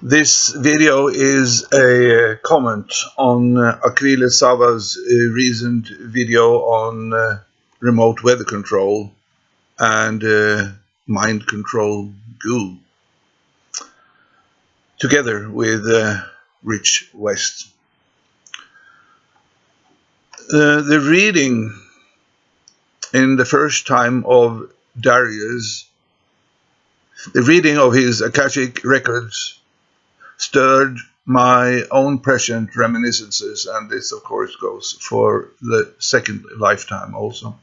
This video is a comment on uh, Akvile Sava's uh, recent video on uh, remote weather control and uh, mind control goo together with uh, Rich West. Uh, the reading in the first time of Darius, the reading of his Akashic records stirred my own prescient reminiscences, and this, of course, goes for the second lifetime also.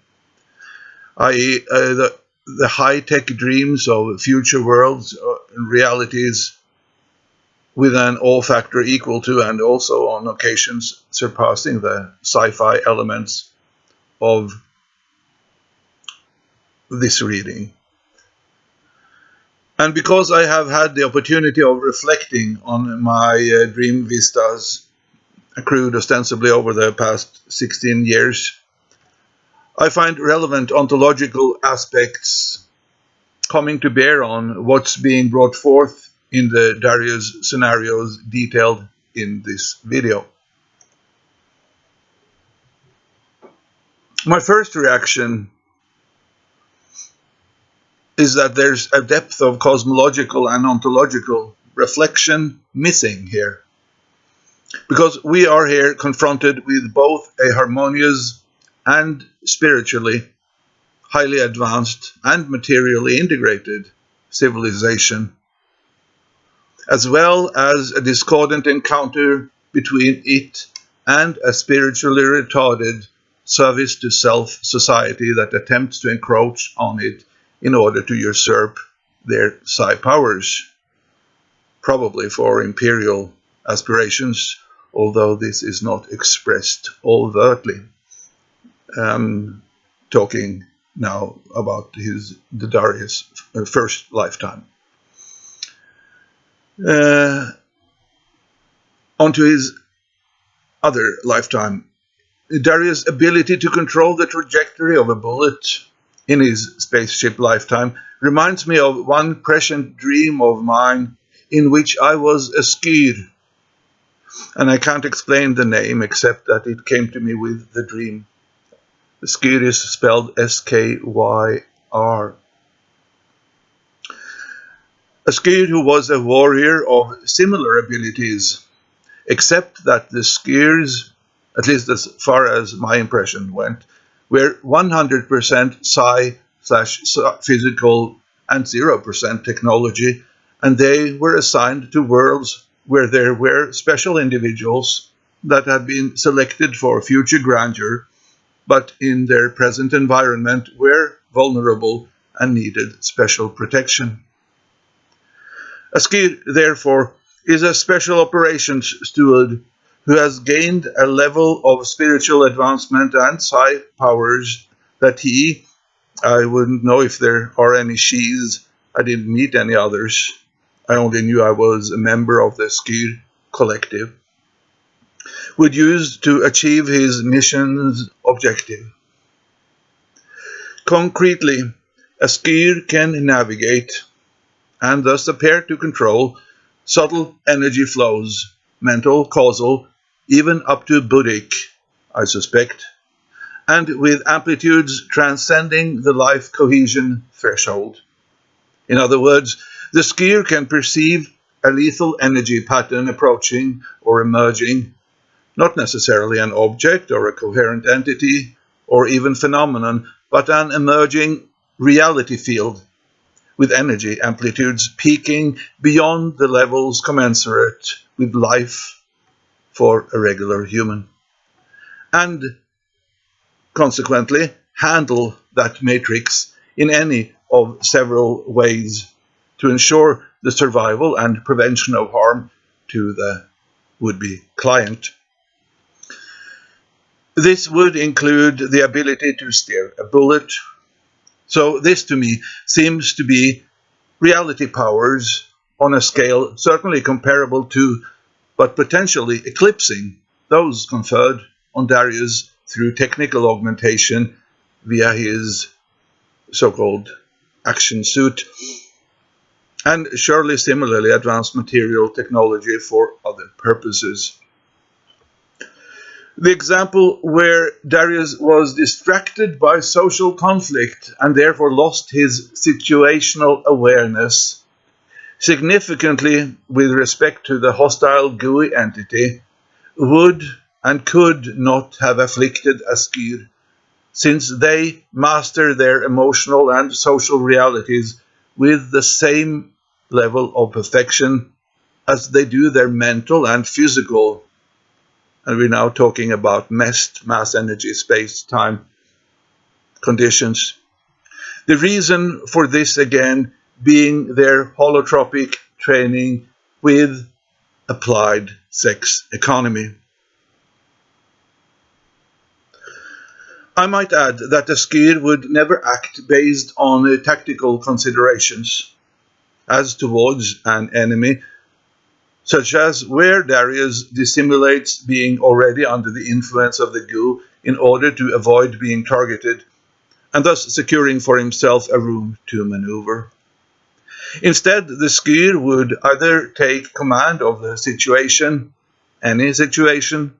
I.e., uh, the, the high tech dreams of future worlds uh, and realities with an all factor equal to and also on occasions surpassing the sci fi elements of this reading. And because I have had the opportunity of reflecting on my uh, dream vistas accrued ostensibly over the past 16 years, I find relevant ontological aspects coming to bear on what's being brought forth in the Darius scenarios detailed in this video. My first reaction is that there's a depth of cosmological and ontological reflection missing here. Because we are here confronted with both a harmonious and spiritually highly advanced and materially integrated civilization, as well as a discordant encounter between it and a spiritually retarded service to self society that attempts to encroach on it in order to usurp their psi powers, probably for imperial aspirations, although this is not expressed overtly. Um, talking now about his the Darius uh, first lifetime. Uh, onto his other lifetime, Darius' ability to control the trajectory of a bullet in his spaceship lifetime reminds me of one prescient dream of mine in which I was a skyr. And I can't explain the name except that it came to me with the dream. Skyr is spelled S K Y R. A skyr who was a warrior of similar abilities, except that the skyrs, at least as far as my impression went, were 100% psi slash physical and 0% technology, and they were assigned to worlds where there were special individuals that had been selected for future grandeur, but in their present environment were vulnerable and needed special protection. A skyr, therefore, is a special operations steward who has gained a level of spiritual advancement and psi powers that he, I wouldn't know if there are any she's, I didn't meet any others. I only knew I was a member of the skyr collective, would use to achieve his mission's objective. Concretely, a skyr can navigate and thus appear to control subtle energy flows, mental, causal, even up to Buddhic, I suspect, and with amplitudes transcending the life cohesion threshold. In other words, the skyr can perceive a lethal energy pattern approaching or emerging, not necessarily an object or a coherent entity or even phenomenon, but an emerging reality field with energy amplitudes peaking beyond the levels commensurate with life for a regular human. And consequently, handle that matrix in any of several ways to ensure the survival and prevention of harm to the would-be client. This would include the ability to steer a bullet. So this to me seems to be reality powers on a scale certainly comparable to but potentially eclipsing those conferred on Darius through technical augmentation via his so-called action suit and surely similarly advanced material technology for other purposes. The example where Darius was distracted by social conflict and therefore lost his situational awareness significantly with respect to the hostile GUI entity would and could not have afflicted a skyr, since they master their emotional and social realities with the same level of perfection as they do their mental and physical and we're now talking about MEST, mass energy space time conditions. The reason for this again being their holotropic training with applied sex economy. I might add that the skyr would never act based on tactical considerations as towards an enemy such as where Darius dissimulates being already under the influence of the goo in order to avoid being targeted, and thus securing for himself a room to maneuver. Instead, the skyr would either take command of the situation, any situation,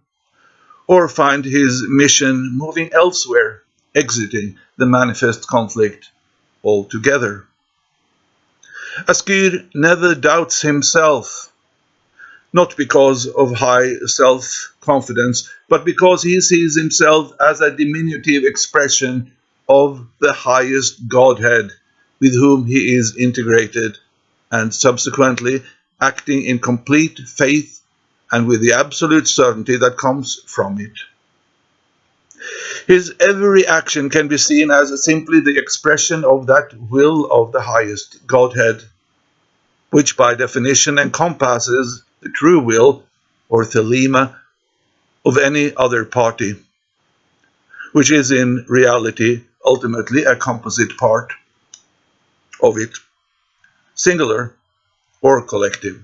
or find his mission moving elsewhere, exiting the manifest conflict altogether. A Askir never doubts himself not because of high self confidence, but because he sees himself as a diminutive expression of the highest Godhead with whom he is integrated, and subsequently acting in complete faith and with the absolute certainty that comes from it. His every action can be seen as simply the expression of that will of the highest Godhead, which by definition encompasses the true will or thelema of any other party, which is in reality ultimately a composite part of it, singular or collective.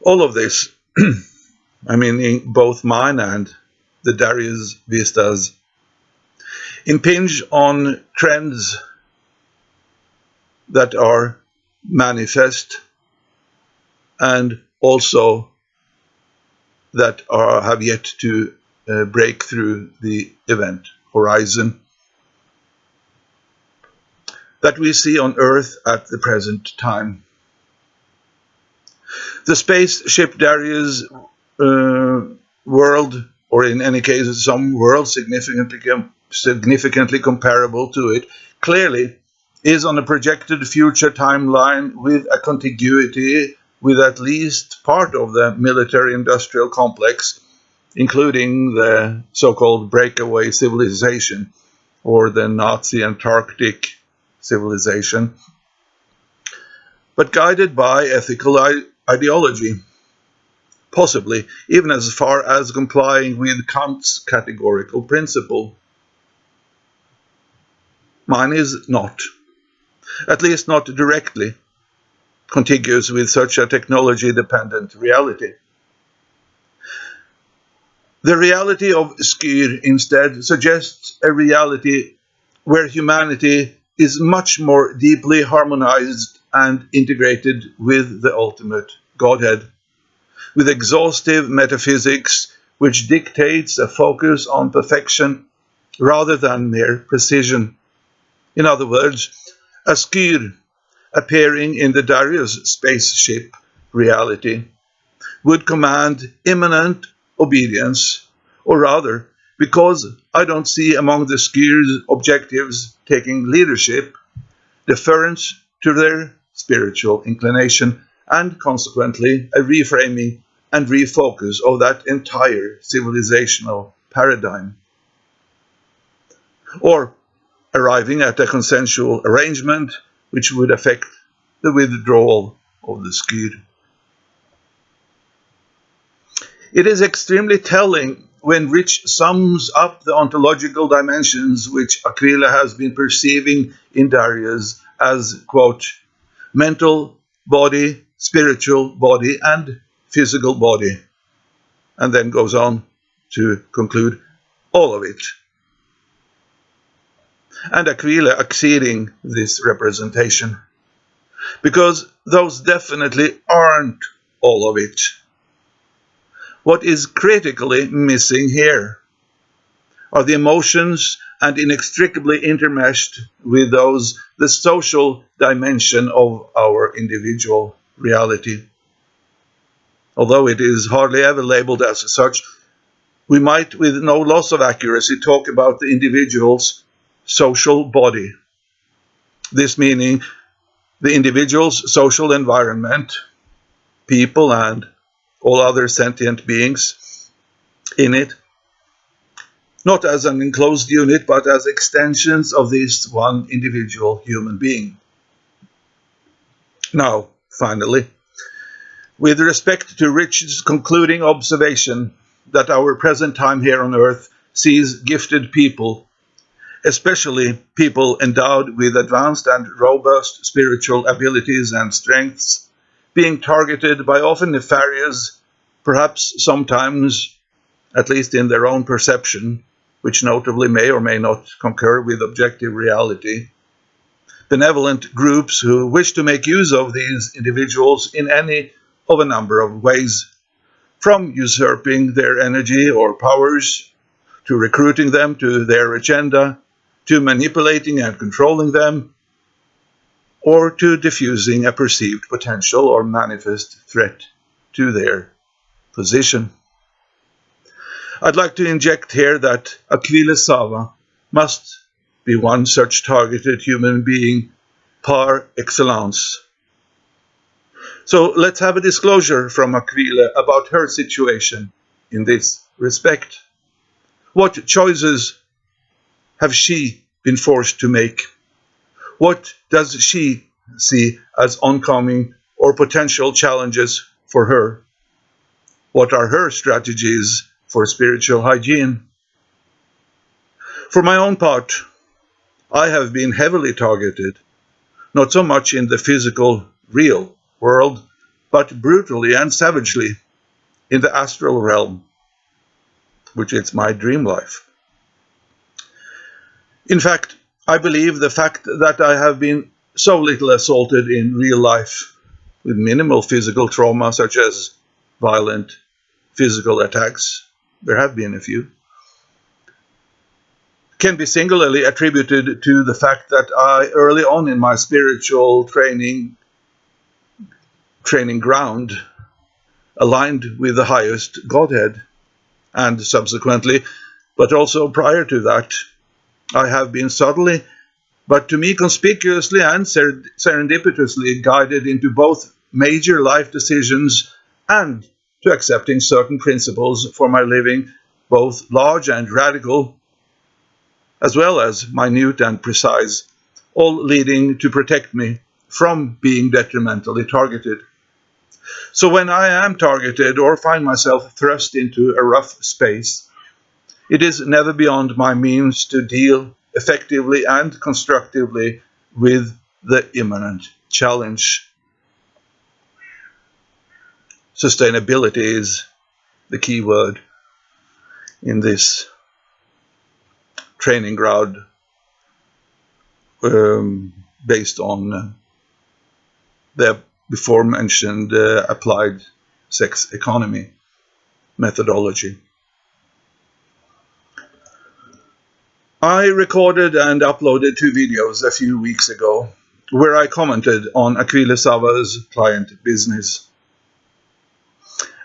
All of this, I mean, in both mine and the Darius Vistas, impinge on trends that are manifest and also that are, have yet to uh, break through the event horizon that we see on Earth at the present time. The spaceship Darius uh, world, or in any case some world significantly, significantly comparable to it, clearly is on a projected future timeline with a contiguity with at least part of the military industrial complex, including the so called breakaway civilization or the Nazi Antarctic civilization, but guided by ethical ideology, possibly even as far as complying with Kant's categorical principle. Mine is not, at least not directly contiguous with such a technology dependent reality. The reality of Skyr instead suggests a reality where humanity is much more deeply harmonized and integrated with the ultimate Godhead, with exhaustive metaphysics which dictates a focus on perfection rather than mere precision. In other words, a Skyr appearing in the Darius spaceship reality would command imminent obedience, or rather, because I don't see among the skyr's objectives taking leadership, deference to their spiritual inclination, and consequently a reframing and refocus of that entire civilizational paradigm. Or arriving at a consensual arrangement which would affect the withdrawal of the skyr. It is extremely telling when Rich sums up the ontological dimensions which Akvile has been perceiving in Darius as, quote, mental body, spiritual body, and physical body, and then goes on to conclude all of it and Akvile acceding this representation. because those definitely aren't all of it. What is critically missing here are the emotions and inextricably intermeshed with those the social dimension of our individual reality. Although it is hardly ever labeled as such, we might, with no loss of accuracy, talk about the individual's social body. This meaning the individual's social environment, people, and all other sentient beings in it, not as an enclosed unit, but as extensions of this one individual human being. Now, finally, with respect to Richard's concluding observation that our present time here on earth sees gifted people, especially people endowed with advanced and robust spiritual abilities and strengths, being targeted by often nefarious, perhaps sometimes, at least in their own perception, which notably may or may not concur with objective reality, benevolent groups who wish to make use of these individuals in any of a number of ways, from usurping their energy or powers, to recruiting them to their agenda, to manipulating and controlling them, or to diffusing a perceived potential or manifest threat to their position. I'd like to inject here that Akvile Sava must be one such targeted human being par excellence. So let's have a disclosure from Akvile about her situation in this respect. What choices have she been forced to make? What does she see as oncoming or potential challenges for her? What are her strategies for spiritual hygiene? For my own part, I have been heavily targeted, not so much in the physical, real world, but brutally and savagely in the astral realm, which is my dream life. In fact, I believe the fact that I have been so little assaulted in real life with minimal physical trauma, such as violent physical attacks, there have been a few, can be singularly attributed to the fact that I, early on in my spiritual training, training ground aligned with the highest Godhead. And subsequently, but also prior to that, I have been subtly, but to me conspicuously and serendipitously guided into both major life decisions and to accepting certain principles for my living, both large and radical, as well as minute and precise, all leading to protect me from being detrimentally targeted. So when I am targeted or find myself thrust into a rough space, it is never beyond my means to deal effectively and constructively with the imminent challenge. Sustainability is the key word in this training ground um, based on the before mentioned uh, applied sex economy methodology. I recorded and uploaded two videos a few weeks ago where I commented on Akvile Sava's client business.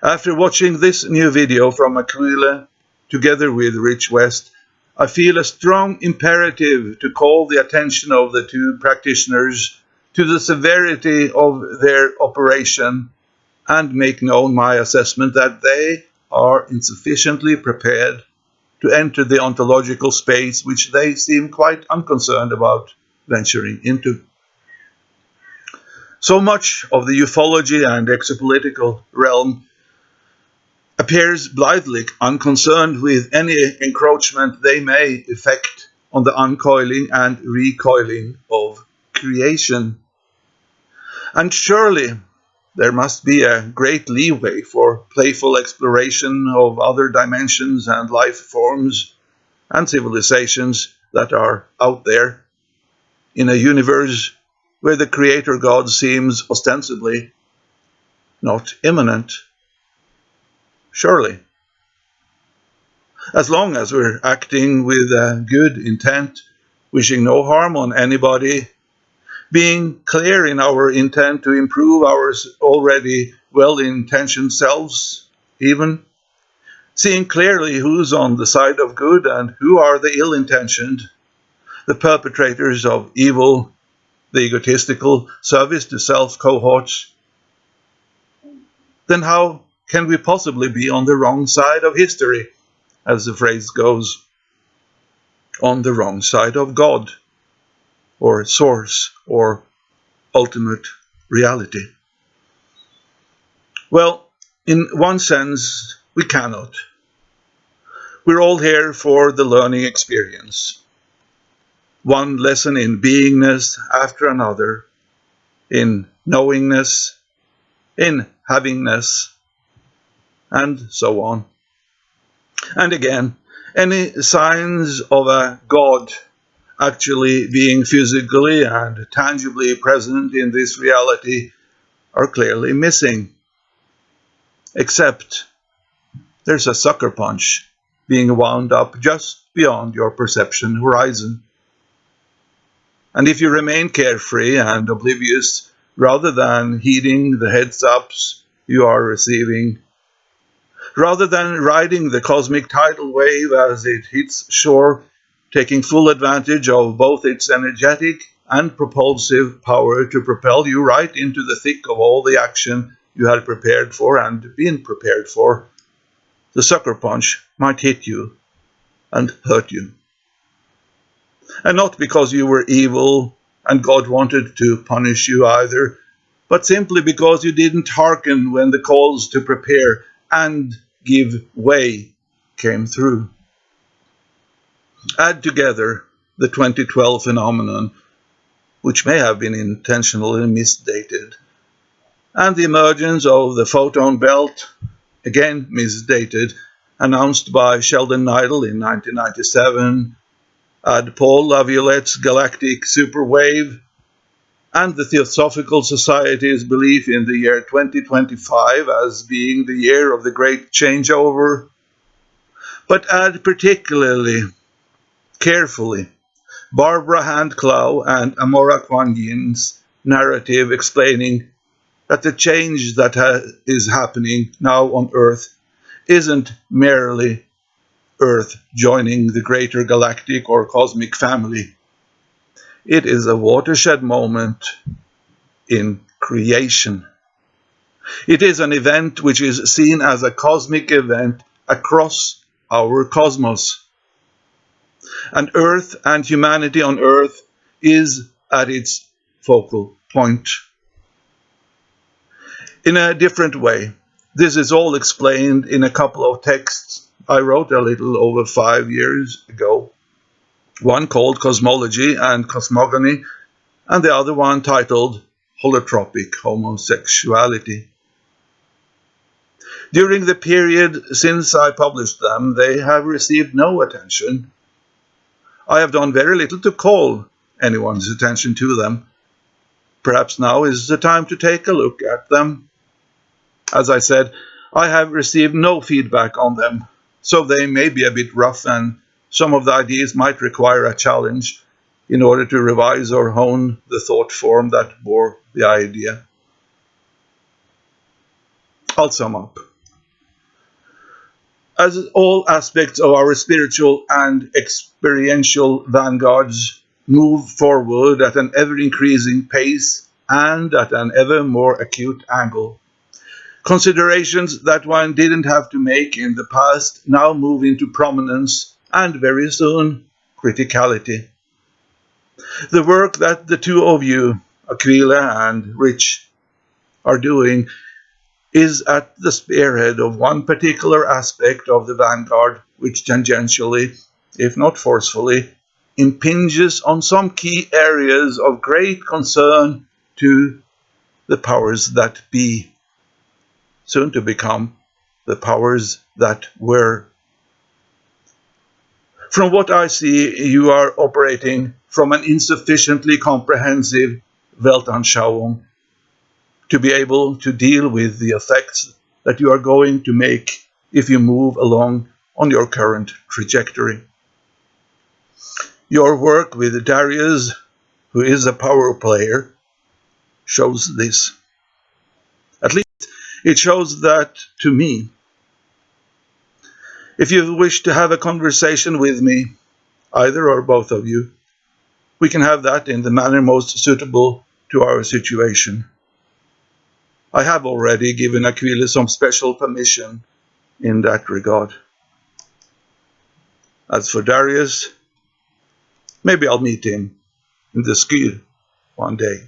After watching this new video from Akvile together with Rich West, I feel a strong imperative to call the attention of the two practitioners to the severity of their operation and make known my assessment that they are insufficiently prepared to enter the ontological space which they seem quite unconcerned about venturing into. So much of the ufology and exopolitical realm appears blithely unconcerned with any encroachment they may effect on the uncoiling and recoiling of creation. And surely there must be a great leeway for playful exploration of other dimensions and life forms and civilizations that are out there in a universe where the Creator God seems ostensibly not immanent. Surely. As long as we're acting with a good intent, wishing no harm on anybody, being clear in our intent to improve our already well intentioned selves, even. Seeing clearly who's on the side of good and who are the ill intentioned, the perpetrators of evil, the egotistical service to self cohorts, then how can we possibly be on the wrong side of history, as the phrase goes? On the wrong side of God, or source, or ultimate reality. Well, in one sense, we cannot. We're all here for the learning experience. One lesson in beingness after another, in knowingness, in havingness, and so on. And again, any signs of a God actually being physically and tangibly present in this reality are clearly missing except there's a sucker punch being wound up just beyond your perception horizon. And if you remain carefree and oblivious rather than heeding the heads ups you are receiving, rather than riding the cosmic tidal wave as it hits shore, taking full advantage of both its energetic and propulsive power to propel you right into the thick of all the action you had prepared for and been prepared for, the sucker punch might hit you and hurt you. And not because you were evil and God wanted to punish you either, but simply because you didn't hearken when the calls to prepare and give way came through. Add together the 2012 phenomenon, which may have been intentionally misdated, and the emergence of the photon belt, again misdated, announced by Sheldan Nidle in 1997, add Paul Laviolette's galactic superwave, and the Theosophical Society's belief in the year 2025 as being the year of the great changeover, but add particularly, carefully, Barbara Hand Clow and Amora Quan Yin's narrative explaining that the change that ha is happening now on Earth isn't merely Earth joining the greater galactic or cosmic family. It is a watershed moment in creation. It is an event which is seen as a cosmic event across our cosmos. And Earth and humanity on Earth is at its focal point in a different way. This is all explained in a couple of texts I wrote a little over five years ago. One called Cosmology and Cosmogony, and the other one titled Holotropic Homosexuality. During the period since I published them, they have received no attention. I have done very little to call anyone's attention to them. Perhaps now is the time to take a look at them as I said, I have received no feedback on them, so they may be a bit rough and some of the ideas might require a challenge in order to revise or hone the thought form that bore the idea. I'll sum up. As all aspects of our spiritual and experiential vanguards move forward at an ever increasing pace and at an ever more acute angle, Considerations that one didn't have to make in the past now move into prominence and very soon criticality. The work that the two of you, Akvile and Rich, are doing is at the spearhead of one particular aspect of the vanguard which tangentially, if not forcefully, impinges on some key areas of great concern to the powers that be soon to become the powers that were. From what I see, you are operating from an insufficiently comprehensive Weltanschauung to be able to deal with the effects that you are going to make if you move along on your current trajectory. Your work with Darius, who is a power player, shows this. At least it shows that to me. If you wish to have a conversation with me, either or both of you, we can have that in the manner most suitable to our situation. I have already given Akvile some special permission in that regard. As for Darius, maybe I'll meet him in the ski one day.